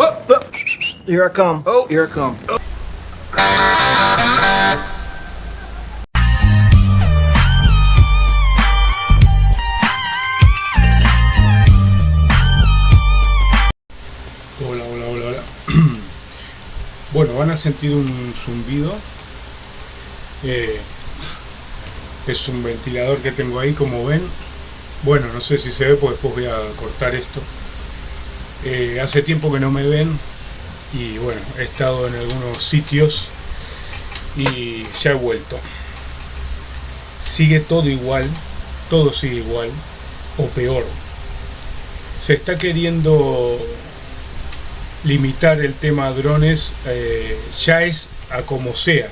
Oh, oh. Here I come. Oh, here I come. Hola, hola, hola, hola. Bueno, van a sentir un zumbido. Eh, es un ventilador que tengo ahí, como ven. Bueno, no sé si se ve, pues después voy a cortar esto. Eh, hace tiempo que no me ven y bueno, he estado en algunos sitios y ya he vuelto. Sigue todo igual, todo sigue igual o peor. Se está queriendo limitar el tema drones, eh, ya es a como sea,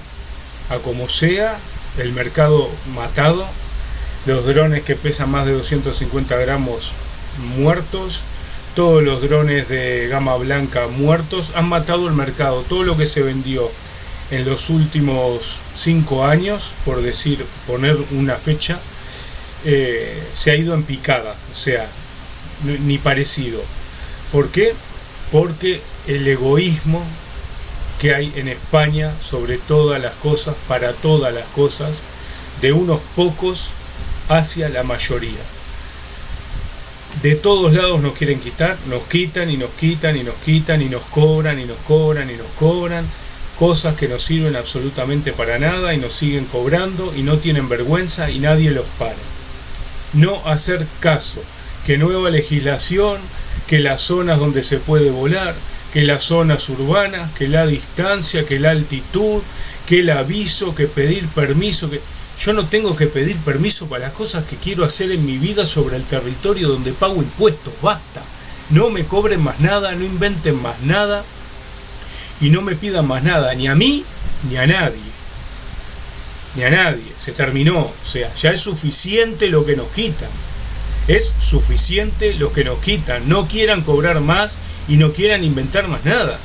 a como sea, el mercado matado, los drones que pesan más de 250 gramos muertos, todos los drones de gama blanca muertos, han matado el mercado, todo lo que se vendió en los últimos 5 años, por decir, poner una fecha, eh, se ha ido en picada, o sea, ni parecido. ¿Por qué? porque el egoísmo que hay en España sobre todas las cosas, para todas las cosas, de unos pocos hacia la mayoría. De todos lados nos quieren quitar, nos quitan y nos quitan y nos quitan y nos cobran y nos cobran y nos cobran cosas que no sirven absolutamente para nada y nos siguen cobrando y no tienen vergüenza y nadie los para. No hacer caso, que nueva legislación, que las zonas donde se puede volar, que las zonas urbanas, que la distancia, que la altitud, que el aviso, que pedir permiso, que yo no tengo que pedir permiso para las cosas que quiero hacer en mi vida sobre el territorio donde pago impuestos, basta. No me cobren más nada, no inventen más nada y no me pidan más nada, ni a mí ni a nadie. Ni a nadie, se terminó, o sea, ya es suficiente lo que nos quitan. Es suficiente lo que nos quitan. No quieran cobrar más y no quieran inventar más nada.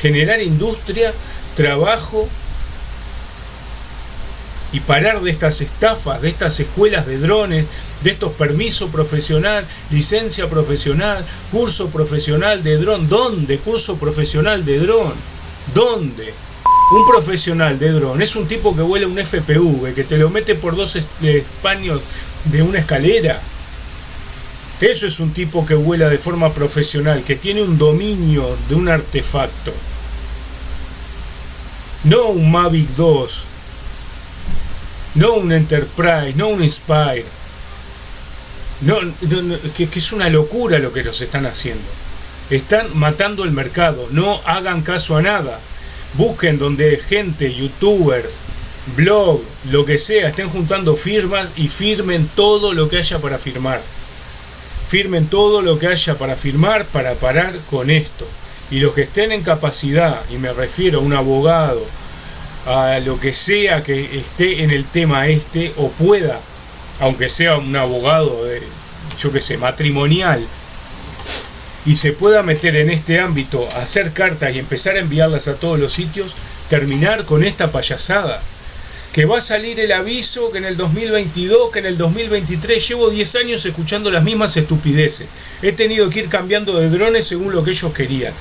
Generar industria, trabajo y parar de estas estafas, de estas escuelas de drones, de estos permisos profesional, licencia profesional, curso profesional de dron. ¿Dónde? Curso profesional de dron. ¿Dónde? Un profesional de dron es un tipo que vuela un FPV, que te lo mete por dos españos de una escalera. Eso es un tipo que vuela de forma profesional, que tiene un dominio de un artefacto. No un Mavic 2, no un Enterprise, no un Inspire. No, que, que es una locura lo que nos están haciendo. Están matando el mercado, no hagan caso a nada. Busquen donde gente, youtubers, blog, lo que sea, estén juntando firmas y firmen todo lo que haya para firmar firmen todo lo que haya para firmar para parar con esto. Y los que estén en capacidad, y me refiero a un abogado, a lo que sea que esté en el tema este, o pueda, aunque sea un abogado, de, yo que sé, matrimonial, y se pueda meter en este ámbito, hacer cartas y empezar a enviarlas a todos los sitios, terminar con esta payasada que va a salir el aviso que en el 2022, que en el 2023, llevo 10 años escuchando las mismas estupideces. He tenido que ir cambiando de drones según lo que ellos querían.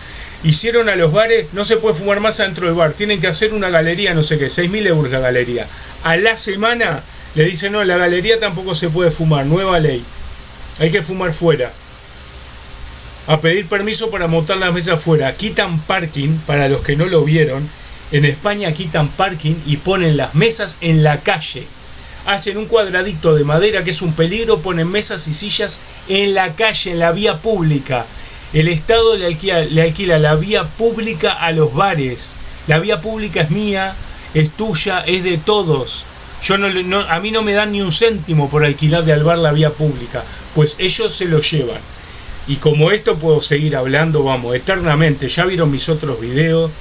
Hicieron a los bares, no se puede fumar más adentro del bar, tienen que hacer una galería, no sé qué, 6.000 euros la galería. A la semana le dicen, no, la galería tampoco se puede fumar, nueva ley. Hay que fumar fuera. A pedir permiso para montar las mesas fuera. Quitan parking, para los que no lo vieron, en España quitan parking y ponen las mesas en la calle. Hacen un cuadradito de madera que es un peligro, ponen mesas y sillas en la calle, en la vía pública. El Estado le alquila, la vía pública a los bares. La vía pública es mía, es tuya, es de todos. Yo no, a mí no me dan ni un céntimo por alquilar de al bar la vía pública, pues ellos se lo llevan. Y como esto puedo seguir hablando, vamos, eternamente. Ya vieron mis otros videos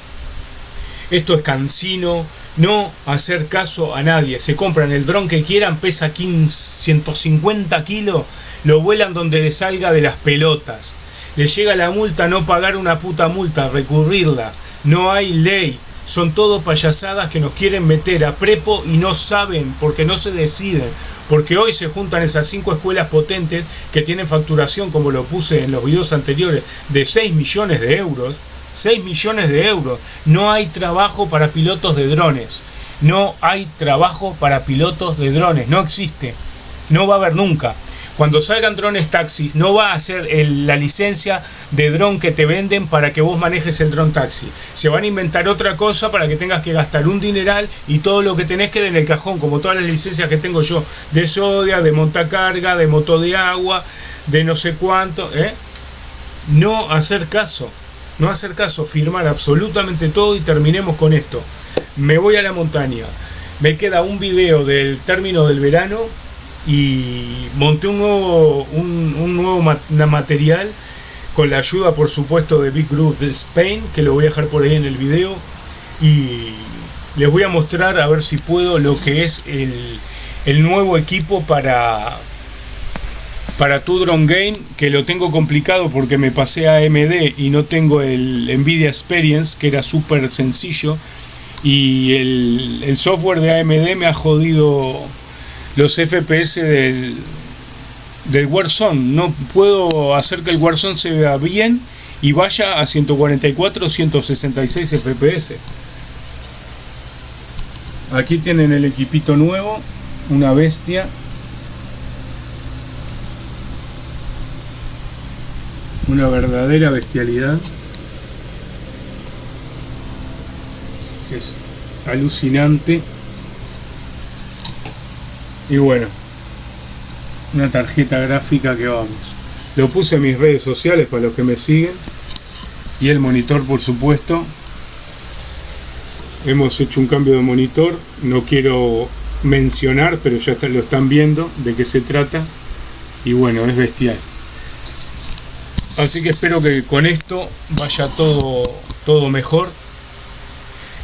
esto es cansino, no hacer caso a nadie. Se compran el dron que quieran, pesa 15, 150 kilos, lo vuelan donde le salga de las pelotas. Le llega la multa, no pagar una puta multa, recurrirla. No hay ley. Son todo payasadas que nos quieren meter a prepo y no saben porque no se deciden. Porque hoy se juntan esas cinco escuelas potentes que tienen facturación, como lo puse en los videos anteriores, de 6 millones de euros 6 millones de euros. No hay trabajo para pilotos de drones. No hay trabajo para pilotos de drones. No existe. No va a haber nunca. Cuando salgan drones taxis, no va a ser la licencia de dron que te venden para que vos manejes el dron taxi. Se van a inventar otra cosa para que tengas que gastar un dineral y todo lo que tenés quede en el cajón, como todas las licencias que tengo yo de Sodia, de montacarga, de moto de agua, de no sé cuánto. ¿eh? No hacer caso, no hacer caso, firmar absolutamente todo y terminemos con esto. Me voy a la montaña. Me queda un video del término del verano y monté un nuevo, un, nuevo material con la ayuda por supuesto de Big Group de Spain que lo voy a dejar por ahí en el video. Y les voy a mostrar a ver si puedo lo que es el, el nuevo equipo para para tu drone game que lo tengo complicado porque me pasé a AMD y no tengo el Nvidia Experience que era súper sencillo. Y el, el software de AMD me ha jodido los FPS del, del Warzone. No puedo hacer que el Warzone se vea bien y vaya a 144 166 FPS. Aquí tienen el equipito nuevo, una bestia. Una verdadera bestialidad. Es alucinante. Y bueno, una tarjeta gráfica que vamos. Lo puse en mis redes sociales para los que me siguen. Y el monitor, por supuesto. Hemos hecho un cambio de monitor. No quiero mencionar, pero ya lo están viendo de qué se trata. Y bueno, es bestial. Así que espero que con esto vaya todo, todo mejor.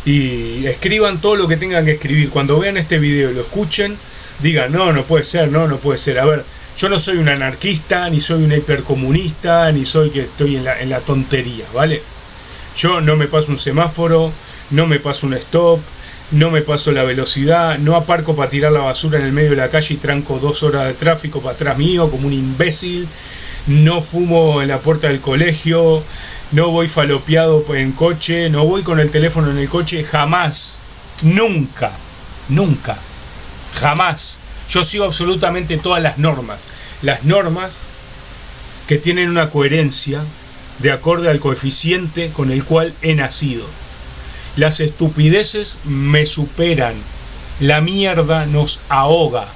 Y escriban todo lo que tengan que escribir. Cuando vean este video lo escuchen, diga, no, no puede ser, no, no puede ser. A ver, yo no soy un anarquista, ni soy un hipercomunista, ni soy que estoy en la, en la tontería, ¿vale? Yo no me paso un semáforo, no me paso un stop, no me paso la velocidad, no aparco para tirar la basura en el medio de la calle y tranco dos horas de tráfico para atrás mío como un imbécil, no fumo en la puerta del colegio, no voy falopeado en coche, no voy con el teléfono en el coche, jamás, nunca, nunca. Jamás. Yo sigo absolutamente todas las normas. Las normas que tienen una coherencia de acorde al coeficiente con el cual he nacido. Las estupideces me superan. La mierda nos ahoga.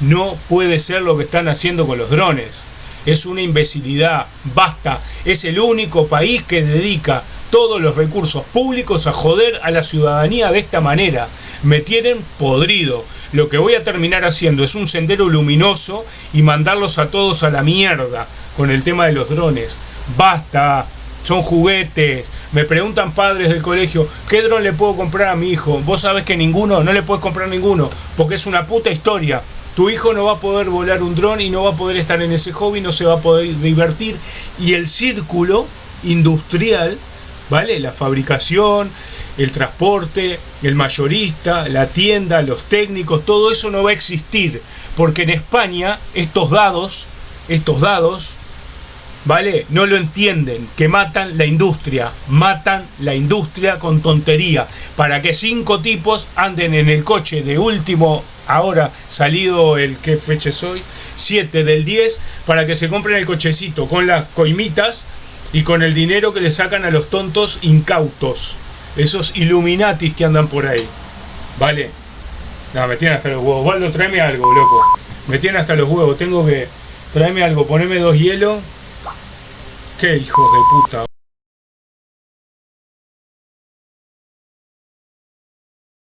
No puede ser lo que están haciendo con los drones. Es una imbecilidad. Basta. Es el único país que dedica todos los recursos públicos a joder a la ciudadanía de esta manera. Me tienen podrido. Lo que voy a terminar haciendo es un sendero luminoso y mandarlos a todos a la mierda con el tema de los drones. Basta. Son juguetes. Me preguntan padres del colegio, ¿qué dron le puedo comprar a mi hijo? Vos sabés que ninguno, no le puedes comprar ninguno, porque es una puta historia. Tu hijo no va a poder volar un dron y no va a poder estar en ese hobby, no se va a poder divertir. Y el círculo industrial ¿vale? La fabricación, el transporte, el mayorista, la tienda, los técnicos, todo eso no va a existir, porque en España estos dados, estos dados, ¿vale? No lo entienden, que matan la industria, matan la industria con tontería, para que cinco tipos anden en el coche de último, ahora salido el que feche soy, 7 del 10, para que se compren el cochecito con las coimitas, y con el dinero que le sacan a los tontos incautos, esos Illuminatis que andan por ahí. ¿Vale? No, me tienen hasta los huevos. Waldo, tráeme algo, loco. Me tienen hasta los huevos. Tengo que... Tráeme algo, poneme dos hielos. Qué hijos de puta.